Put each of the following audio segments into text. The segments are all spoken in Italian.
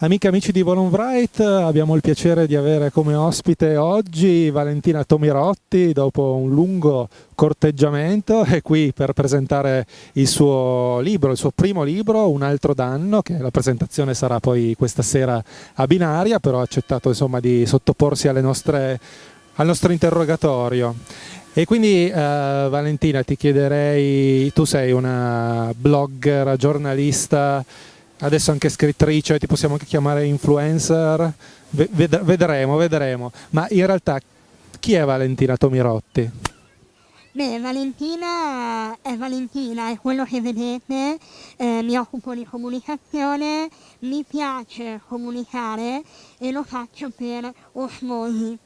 Amiche e amici di Volonbright, abbiamo il piacere di avere come ospite oggi Valentina Tomirotti dopo un lungo corteggiamento è qui per presentare il suo libro, il suo primo libro, Un altro danno, che la presentazione sarà poi questa sera a binaria, però ha accettato insomma, di sottoporsi nostre, al nostro interrogatorio. E quindi eh, Valentina ti chiederei, tu sei una blogger, giornalista, adesso anche scrittrice, ti possiamo anche chiamare influencer, vedremo, vedremo. Ma in realtà chi è Valentina Tomirotti? Beh, Valentina è Valentina, è quello che vedete, eh, mi occupo di comunicazione, mi piace comunicare e lo faccio per osmosi.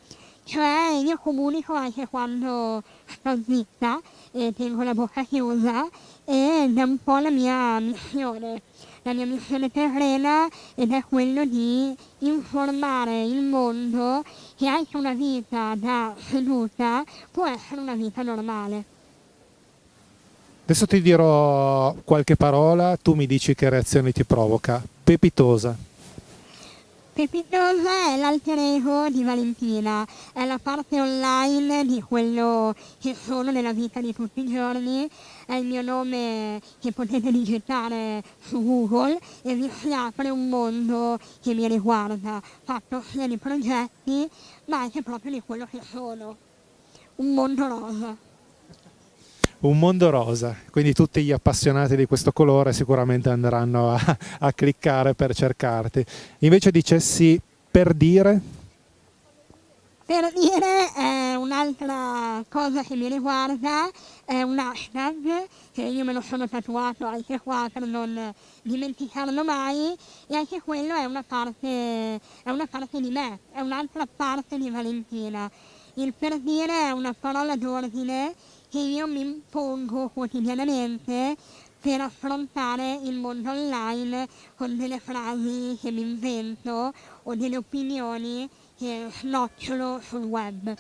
Cioè io comunico anche quando sto zitta e tengo la bocca chiusa ed è un po' la mia missione la mia missione terrena ed è quello di informare il mondo che anche una vita da seduta può essere una vita normale. Adesso ti dirò qualche parola, tu mi dici che reazione ti provoca. Pepitosa. Pepitosa è l'alter ego di Valentina, è la parte online di quello che sono nella vita di tutti i giorni, è il mio nome che potete digitare su Google e vi si apre un mondo che mi riguarda, fatto sia di progetti ma anche proprio di quello che sono, un mondo rosa un mondo rosa, quindi tutti gli appassionati di questo colore sicuramente andranno a, a cliccare per cercarti. Invece dicessi per dire? Per dire è un'altra cosa che mi riguarda, è un hashtag che io me lo sono tatuato anche qua per non dimenticarlo mai e anche quello è una parte, è una parte di me, è un'altra parte di Valentina. Il per dire è una parola d'ordine che io mi impongo quotidianamente per affrontare il mondo online con delle frasi che mi invento o delle opinioni che snocciolo sul web.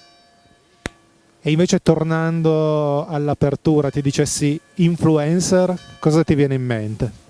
E invece tornando all'apertura ti dicessi influencer, cosa ti viene in mente?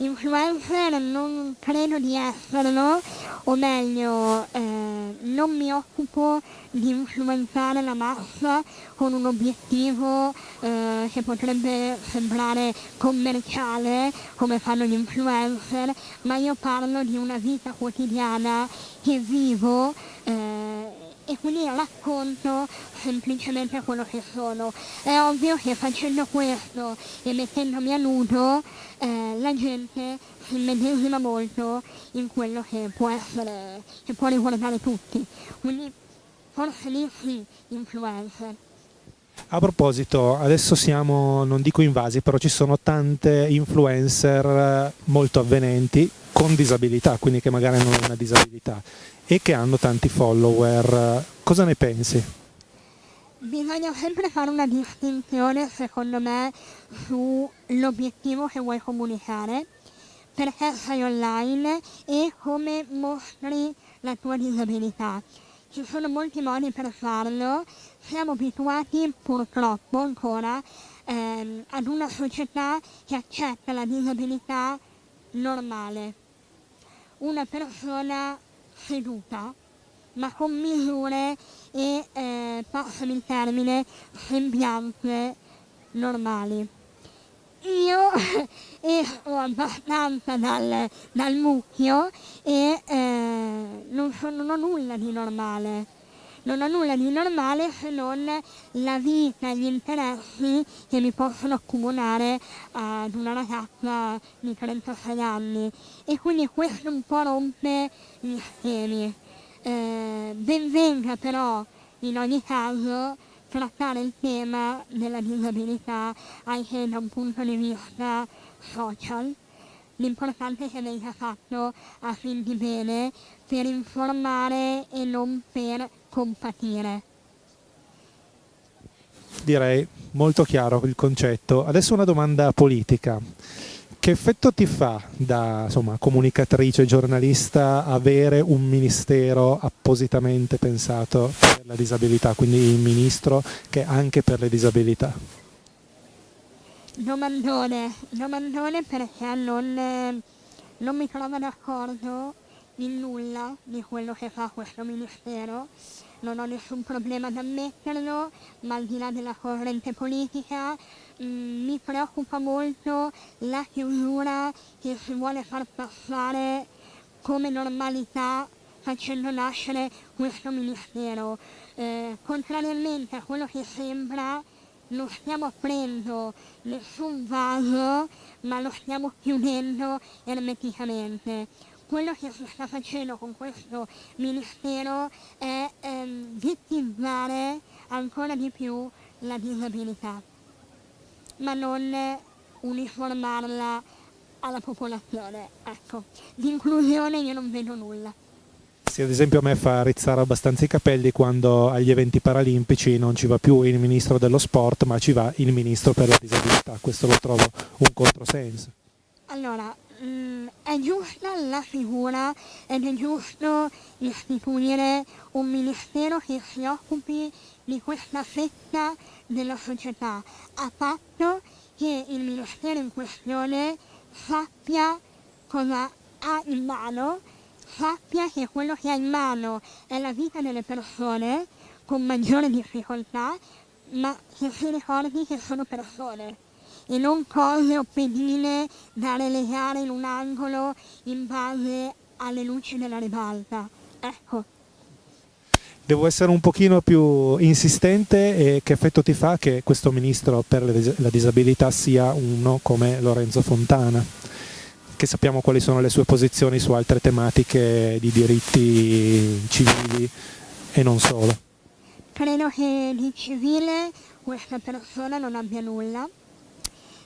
influencer non credo di esserlo, o meglio, eh, non mi occupo di influenzare la massa con un obiettivo eh, che potrebbe sembrare commerciale come fanno gli influencer, ma io parlo di una vita quotidiana che vivo eh, e quindi racconto semplicemente quello che sono. È ovvio che facendo questo e mettendomi a nudo eh, la gente si medesima molto in quello che può essere, che può riguardare tutti. Quindi forse lì sì, influencer. A proposito, adesso siamo, non dico invasi, però ci sono tante influencer molto avvenenti con disabilità, quindi che magari hanno una disabilità e che hanno tanti follower. Cosa ne pensi? Bisogna sempre fare una distinzione, secondo me, sull'obiettivo che vuoi comunicare, perché sei online e come mostri la tua disabilità. Ci sono molti modi per farlo, siamo abituati purtroppo ancora ehm, ad una società che accetta la disabilità normale. Una persona seduta, ma con misure e, eh, passami il termine, sembianze normali. Io esco abbastanza dal, dal mucchio e eh, non, sono, non ho nulla di normale non ho nulla di normale se non la vita e gli interessi che mi possono accomunare ad una ragazza di 36 anni e quindi questo un po' rompe gli schemi. Eh, ben venga però in ogni caso trattare il tema della disabilità anche da un punto di vista social. L'importante è che venga fatto a fin di bene per informare e non per compatire. Direi molto chiaro il concetto. Adesso una domanda politica. Che effetto ti fa da insomma, comunicatrice, giornalista, avere un ministero appositamente pensato per la disabilità, quindi il ministro che anche per le disabilità? Domandone, domandone perché non, non mi trovo d'accordo in nulla di quello che fa questo ministero, non ho nessun problema ad ammetterlo, ma al di là della corrente politica mh, mm, mi preoccupa molto la chiusura che si vuole far passare come normalità facendo nascere questo ministero. Eh, contrariamente a quello che sembra, non stiamo aprendo nessun vaso, ma lo stiamo chiudendo ermeticamente. Quello che si sta facendo con questo ministero è ehm, vittizzare ancora di più la disabilità, ma non uniformarla alla popolazione. Ecco, di inclusione io non vedo nulla. Sì, ad esempio a me fa rizzare abbastanza i capelli quando agli eventi paralimpici non ci va più il ministro dello sport ma ci va il ministro per la disabilità, questo lo trovo un controsenso. Allora, mm, è giusta la figura ed è giusto istituire un ministero che si occupi di questa fetta della società, a patto che il ministero in questione sappia cosa ha in mano sappia che quello che ha in mano è la vita delle persone con maggiore difficoltà, ma che si ricordi che sono persone e non cose o pedine da relegare in un angolo in base alle luci della ribalta. Ecco. Devo essere un pochino più insistente e che effetto ti fa che questo ministro per la disabilità sia uno come Lorenzo Fontana? che sappiamo quali sono le sue posizioni su altre tematiche di diritti civili e non solo. Credo che di civile questa persona non abbia nulla,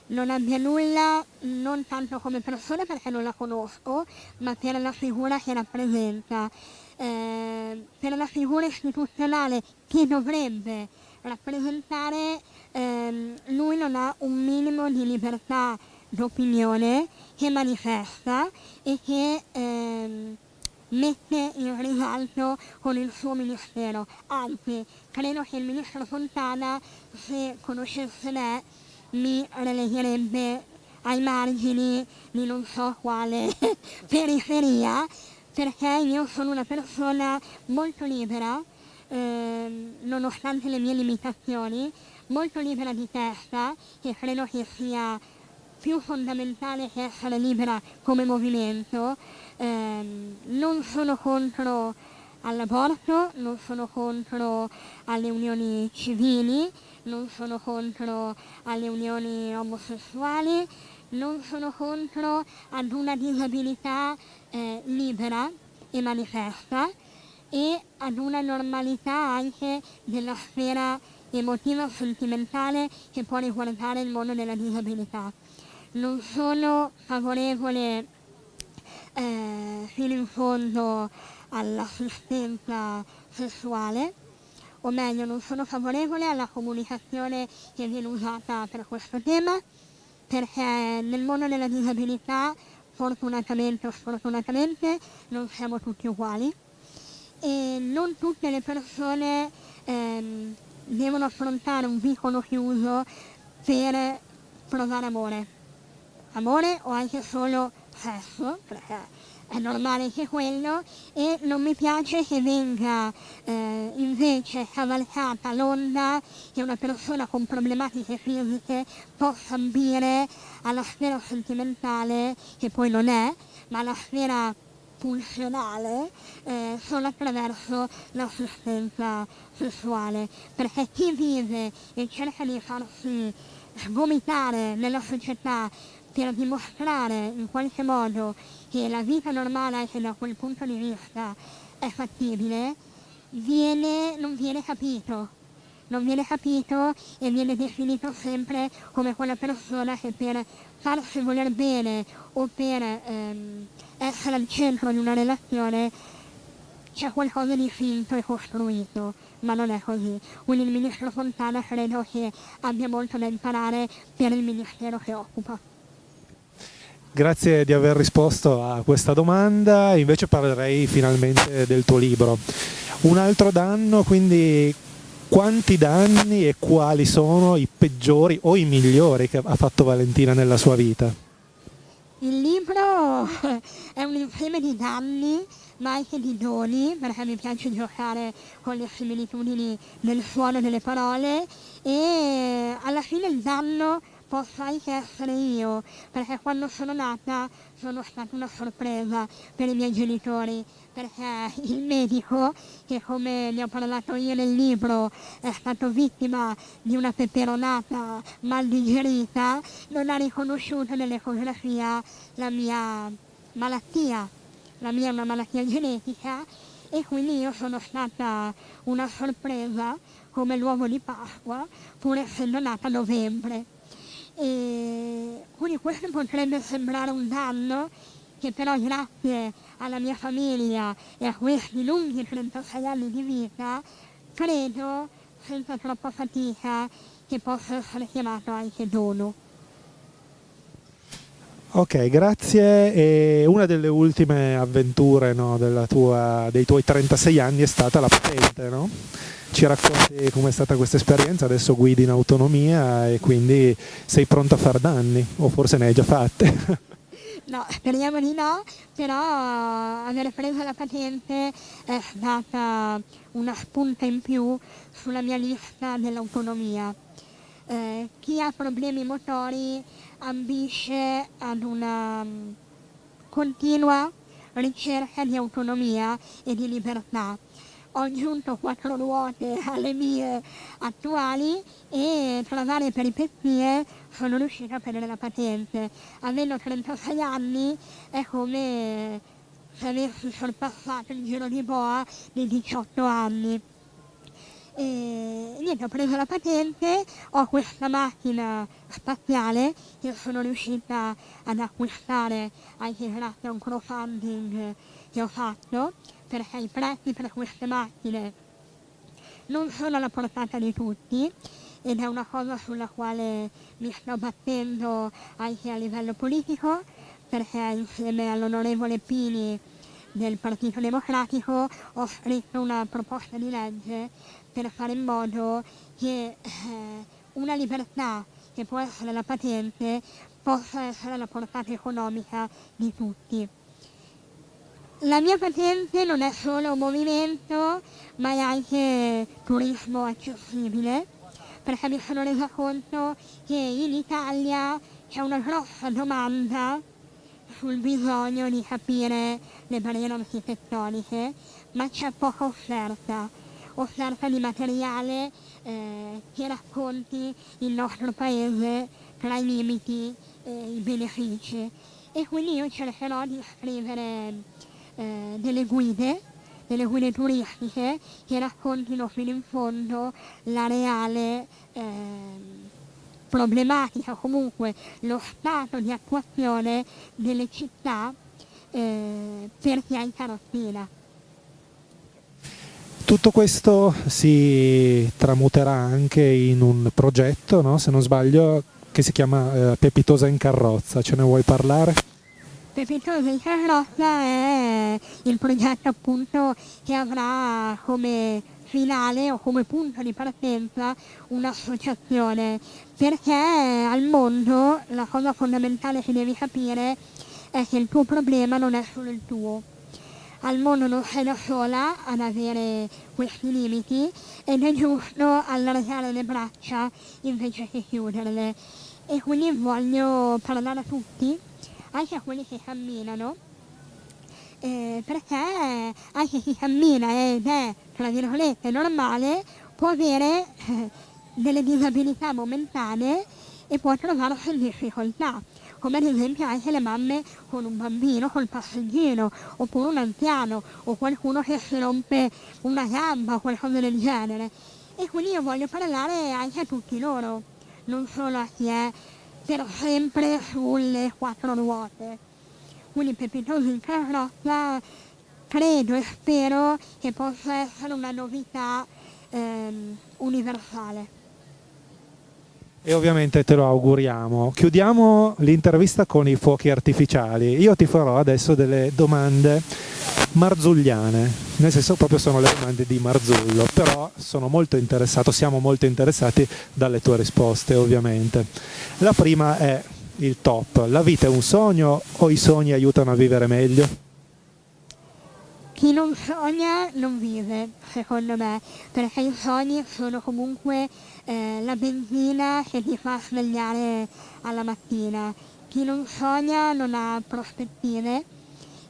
non abbia nulla non tanto come persona perché non la conosco, ma per la figura che rappresenta, eh, per la figura istituzionale che dovrebbe rappresentare, eh, lui non ha un minimo di libertà d'opinione che manifesta e che ehm, mette in risalto con il suo ministero. Anzi, credo che il ministro Fontana, se conoscesse me, mi relegherebbe ai margini di non so quale periferia, perché io sono una persona molto libera, ehm, nonostante le mie limitazioni, molto libera di testa, e credo che sia più fondamentale che essere libera come movimento. Eh, non sono contro all'aborto, non sono contro alle unioni civili, non sono contro alle unioni omosessuali, non sono contro ad una disabilità eh, libera e manifesta e ad una normalità anche della sfera emotiva sentimentale che può riguardare il mondo della disabilità. Non sono favorevole eh, fino in fondo all'assistenza sessuale, o meglio non sono favorevole alla comunicazione che viene usata per questo tema, perché nel mondo della disabilità, fortunatamente o sfortunatamente, non siamo tutti uguali. E non tutte le persone ehm, devono affrontare un vicolo chiuso per provare amore. Amore o anche solo sesso, perché è normale che quello, e non mi piace che venga eh, invece cavalcata l'onda che una persona con problematiche fisiche possa ambire alla sfera sentimentale, che poi non è, ma alla sfera pulsionale eh, solo attraverso l'assistenza sessuale, perché chi vive e cerca di farsi vomitare nella società per dimostrare in qualche modo che la vita normale anche da quel punto di vista è fattibile, viene, non viene capito. Non viene capito e viene definito sempre come quella persona che per farsi voler bene o per ehm, essere al centro di una relazione c'è qualcosa di finto e costruito, ma non è così. Quindi il ministro Fontana credo che abbia molto da imparare per il ministero che occupa. Grazie di aver risposto a questa domanda, invece parlerei finalmente del tuo libro. Un altro danno, quindi quanti danni e quali sono i peggiori o i migliori che ha fatto Valentina nella sua vita? Il libro è un insieme di danni ma anche di doni, perché mi piace giocare con le similitudini del suono delle parole e alla fine il danno posso anche essere io, perché quando sono nata sono stata una sorpresa per i miei genitori, perché il medico, che come ne ho parlato io nel libro, è stato vittima di una peperonata mal digerita, non ha riconosciuto nell'ecografia la mia malattia la mia è una malattia genetica e quindi io sono stata una sorpresa come l'uovo di Pasqua pur essendo nata a novembre. E quindi questo potrebbe sembrare un danno che però grazie alla mia famiglia e a questi lunghi 36 anni di vita credo senza troppa fatica che possa essere chiamato anche dono. Ok, grazie. E una delle ultime avventure no, tua, dei tuoi 36 anni è stata la patente, no? Ci racconti com'è stata questa esperienza? Adesso guidi in autonomia e quindi sei pronto a far danni, o forse ne hai già fatte? No, speriamo di no, però aver preso la patente è stata una spunta in più sulla mia lista dell'autonomia. Eh, chi ha problemi motori ambisce ad una um, continua ricerca di autonomia e di libertà. Ho aggiunto quattro ruote alle mie attuali e tra varie peripezie sono riuscita a prendere la patente. Avendo 36 anni è come se avessi sorpassato il giro di boa di 18 anni. E niente, ho preso la patente, ho questa macchina spaziale che sono riuscita ad acquistare anche grazie a un crowdfunding che ho fatto, perché i prezzi per queste macchine non sono alla portata di tutti ed è una cosa sulla quale mi sto battendo anche a livello politico, perché insieme all'onorevole Pini del Partito Democratico ho scritto una proposta di legge per fare in modo che eh, una libertà che può essere la patente possa essere la portata economica di tutti. La mia patente non è solo un movimento, ma è anche turismo accessibile, perché mi sono resa conto che in Italia c'è una grossa domanda sul bisogno di capire le barriere architettoniche, ma c'è poca offerta offerta di materiale eh, che racconti il nostro paese tra i limiti e i benefici. E quindi io cercherò di scrivere eh, delle guide, delle guide turistiche che raccontino fino in fondo la reale eh, problematica, comunque lo stato di attuazione delle città eh, per chi ha in carrozzina. Tutto questo si tramuterà anche in un progetto, no? se non sbaglio, che si chiama eh, Pepitosa in carrozza. Ce ne vuoi parlare? Pepitosa in carrozza è il progetto appunto che avrà come finale o come punto di partenza un'associazione perché al mondo la cosa fondamentale che devi capire è che il tuo problema non è solo il tuo al mondo non sei da sola ad avere questi limiti ed è giusto allargare le braccia invece che chiuderle. E quindi voglio parlare a tutti, anche a quelli che camminano, eh, perché anche chi cammina ed è, tra virgolette, normale, può avere eh, delle disabilità momentanee e può trovarsi in difficoltà come ad esempio anche le mamme con un bambino col passeggino, oppure un anziano, o qualcuno che si rompe una gamba o qualcosa del genere. E quindi io voglio parlare anche a tutti loro, non solo a chi è per sempre sulle quattro ruote. Quindi Pepitosi in carrozza credo e spero che possa essere una novità ehm, universale e ovviamente te lo auguriamo. Chiudiamo l'intervista con i fuochi artificiali. Io ti farò adesso delle domande marzulliane, nel senso proprio sono le domande di Marzullo, però sono molto interessato, siamo molto interessati dalle tue risposte ovviamente. La prima è il top? La vita è un sogno o i sogni aiutano a vivere meglio? Chi non sogna non vive, secondo me, perché i sogni sono comunque eh, la benzina che ti fa svegliare alla mattina. Chi non sogna non ha prospettive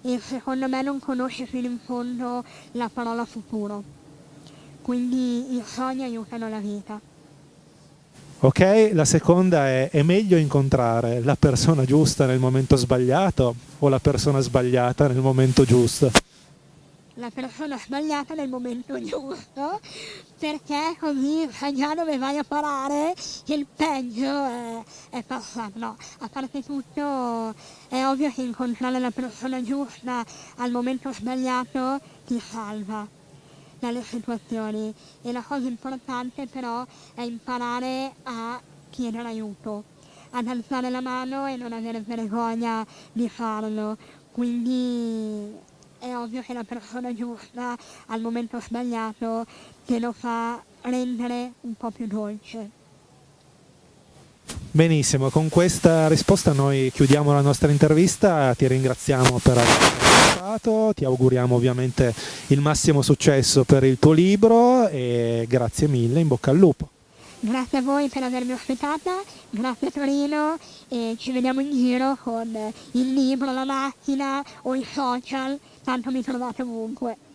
e secondo me non conosce fino in fondo la parola futuro. Quindi i sogni aiutano la vita. Ok, la seconda è, è meglio incontrare la persona giusta nel momento sbagliato o la persona sbagliata nel momento giusto? La persona sbagliata nel momento giusto, perché così sai già dove vai a parare, che il peggio è, è passato. No, a parte tutto è ovvio che incontrare la persona giusta al momento sbagliato ti salva dalle situazioni e la cosa importante però è imparare a chiedere aiuto, ad alzare la mano e non avere vergogna di farlo. Quindi è ovvio che la persona giusta al momento sbagliato te lo fa rendere un po' più dolce. Benissimo, con questa risposta noi chiudiamo la nostra intervista, ti ringraziamo per aver partecipato, ti auguriamo ovviamente il massimo successo per il tuo libro e grazie mille, in bocca al lupo. Grazie a voi per avermi ospitata, grazie Torino e ci vediamo in giro con il libro, la macchina o i social, tanto mi trovate ovunque.